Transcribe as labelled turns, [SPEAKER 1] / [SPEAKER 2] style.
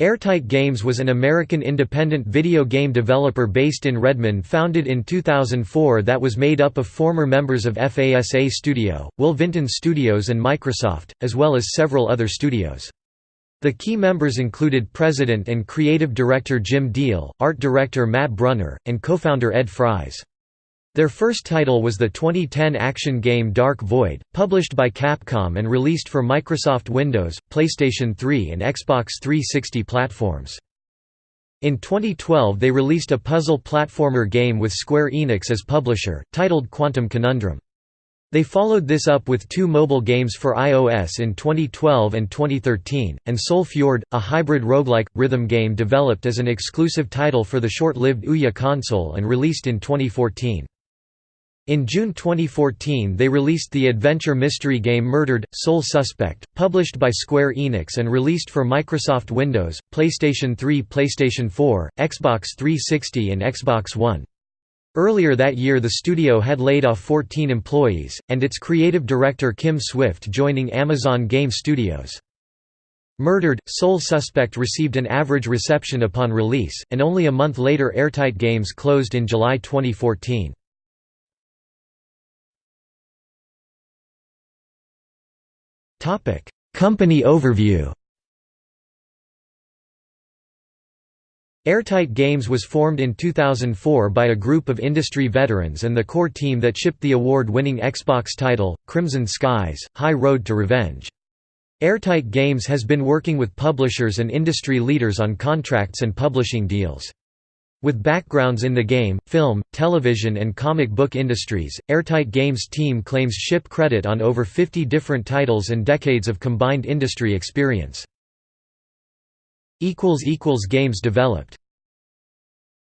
[SPEAKER 1] Airtight Games was an American independent video game developer based in Redmond founded in 2004 that was made up of former members of FASA Studio, Will Vinton Studios and Microsoft, as well as several other studios. The key members included President and Creative Director Jim Deal, Art Director Matt Brunner, and co-founder Ed Fries. Their first title was the 2010 action game Dark Void, published by Capcom and released for Microsoft Windows, PlayStation 3 and Xbox 360 platforms. In 2012 they released a puzzle platformer game with Square Enix as publisher, titled Quantum Conundrum. They followed this up with two mobile games for iOS in 2012 and 2013, and Soul Fjord, a hybrid roguelike, rhythm game developed as an exclusive title for the short-lived Ouya console and released in 2014. In June 2014 they released the adventure mystery game Murdered, Soul Suspect, published by Square Enix and released for Microsoft Windows, PlayStation 3 PlayStation 4, Xbox 360 and Xbox One. Earlier that year the studio had laid off 14 employees, and its creative director Kim Swift joining Amazon Game Studios. Murdered, Soul Suspect received an average reception upon release, and only a month later Airtight Games closed in July 2014. Company overview Airtight Games was formed in 2004 by a group of industry veterans and the core team that shipped the award-winning Xbox title, Crimson Skies, High Road to Revenge. Airtight Games has been working with publishers and industry leaders on contracts and publishing deals. With backgrounds in the game, film, television and comic book industries, Airtight Games team claims ship credit on over 50 different titles and decades of combined industry experience. Games developed